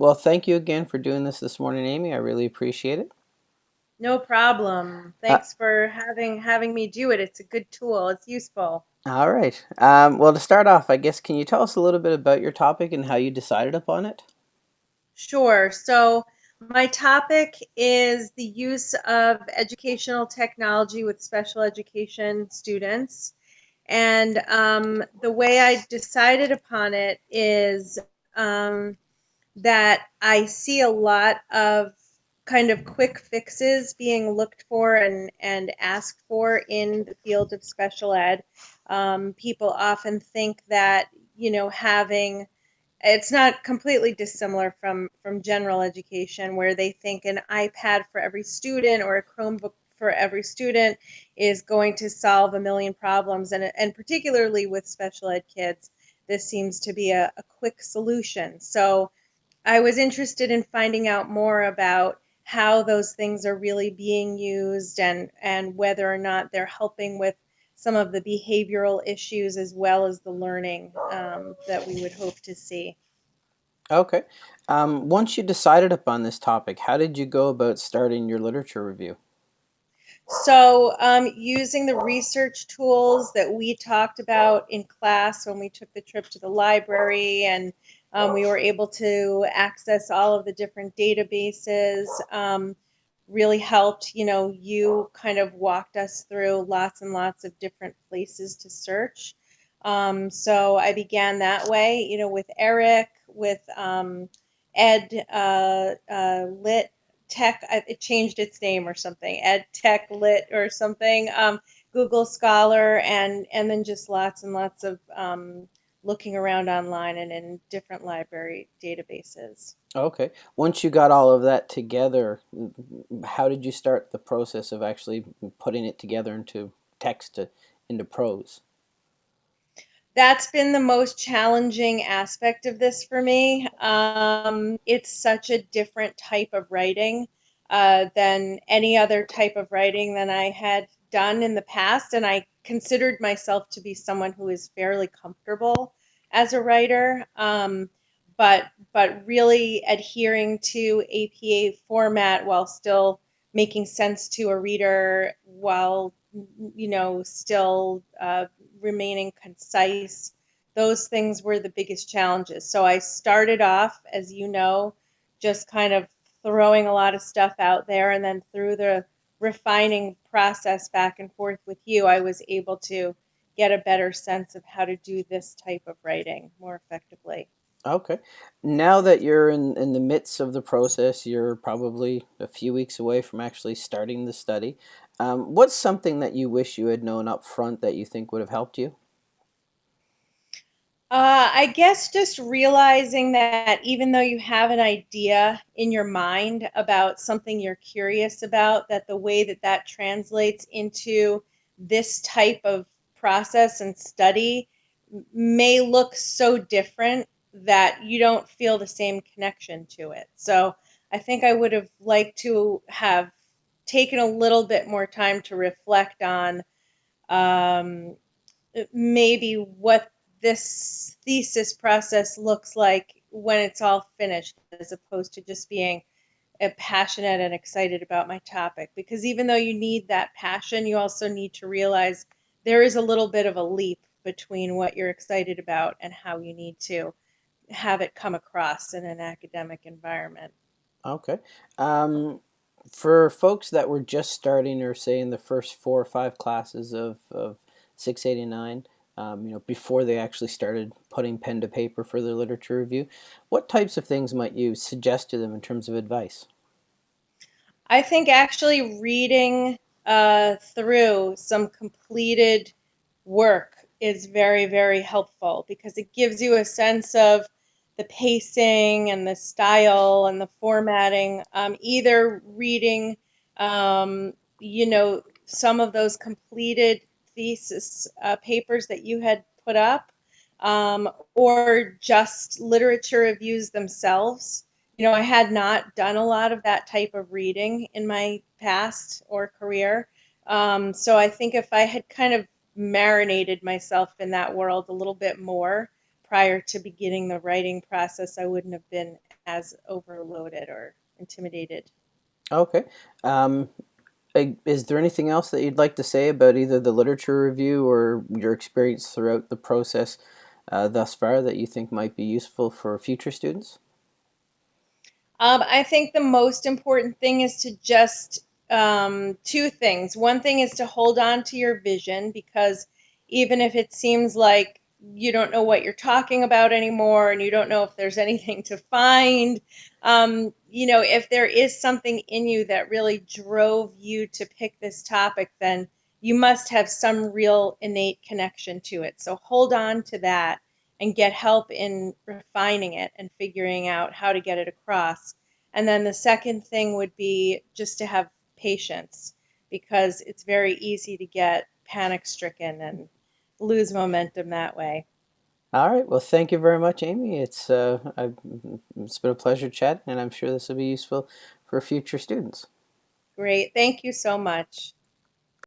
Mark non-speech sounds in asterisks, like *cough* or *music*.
Well, thank you again for doing this this morning, Amy. I really appreciate it. No problem. Uh, Thanks for having having me do it. It's a good tool. It's useful. all right. Um, well, to start off, I guess, can you tell us a little bit about your topic and how you decided upon it? Sure. So my topic is the use of educational technology with special education students. And um, the way I decided upon it is um, that I see a lot of kind of quick fixes being looked for and, and asked for in the field of special ed. Um, people often think that, you know, having it's not completely dissimilar from from general education where they think an iPad for every student or a Chromebook for every student is going to solve a million problems and and particularly with special ed kids this seems to be a, a quick solution so I was interested in finding out more about how those things are really being used and and whether or not they're helping with some of the behavioral issues as well as the learning um, that we would hope to see. Okay. Um, once you decided upon this topic, how did you go about starting your literature review? So, um, using the research tools that we talked about in class when we took the trip to the library, and um, we were able to access all of the different databases, um, really helped. You know, you kind of walked us through lots and lots of different places to search. Um, so I began that way, you know, with ERIC, with um, Ed uh, uh, Lit Tech. It changed its name or something. Ed Tech Lit or something. Um, Google Scholar, and and then just lots and lots of um, looking around online and in different library databases. Okay. Once you got all of that together, how did you start the process of actually putting it together into text to, into prose? that's been the most challenging aspect of this for me. Um, it's such a different type of writing uh, than any other type of writing than I had done in the past, and I considered myself to be someone who is fairly comfortable as a writer. Um, but but really adhering to APA format while still making sense to a reader while you know still uh, remaining concise. Those things were the biggest challenges. So I started off, as you know, just kind of throwing a lot of stuff out there. And then through the refining process back and forth with you, I was able to get a better sense of how to do this type of writing more effectively. Okay. Now that you're in, in the midst of the process, you're probably a few weeks away from actually starting the study. Um, what's something that you wish you had known up front that you think would have helped you? Uh, I guess just realizing that even though you have an idea in your mind about something you're curious about, that the way that that translates into this type of process and study may look so different that you don't feel the same connection to it. So I think I would have liked to have taken a little bit more time to reflect on um, maybe what this thesis process looks like when it's all finished, as opposed to just being passionate and excited about my topic. Because even though you need that passion, you also need to realize there is a little bit of a leap between what you're excited about and how you need to have it come across in an academic environment. Okay. Um, for folks that were just starting or say in the first four or five classes of, of 689, um, you know, before they actually started putting pen to paper for their literature review, what types of things might you suggest to them in terms of advice? I think actually reading uh, through some completed work is very, very helpful because it gives you a sense of the pacing and the style and the formatting, um, either reading, um, you know, some of those completed thesis uh, papers that you had put up, um, or just literature reviews themselves. You know, I had not done a lot of that type of reading in my past or career. Um, so I think if I had kind of marinated myself in that world a little bit more, prior to beginning the writing process, I wouldn't have been as overloaded or intimidated. Okay. Um, is there anything else that you'd like to say about either the literature review or your experience throughout the process uh, thus far that you think might be useful for future students? Um, I think the most important thing is to just um, two things. One thing is to hold on to your vision because even if it seems like you don't know what you're talking about anymore and you don't know if there's *laughs* anything to find, um, you know, if there is something in you that really drove you to pick this topic, then you must have some real innate connection to it. So hold on to that and get help in refining it and figuring out how to get it across. And then the second thing would be just to have patience because it's very easy to get panic stricken and lose momentum that way. All right. Well, thank you very much, Amy. It's uh, it's been a pleasure chatting, and I'm sure this will be useful for future students. Great. Thank you so much.